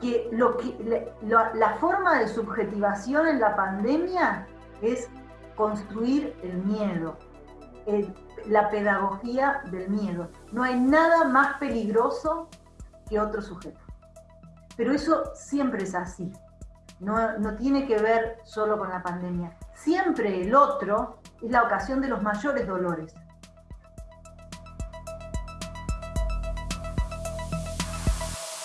que, lo que la, forma de subjetivación en la pandemia es construir el miedo, la pedagogía del miedo. No hay nada más peligroso que otro sujeto. Pero eso siempre es así, no, no tiene que ver solo con la pandemia. Siempre el otro es la ocasión de los mayores dolores.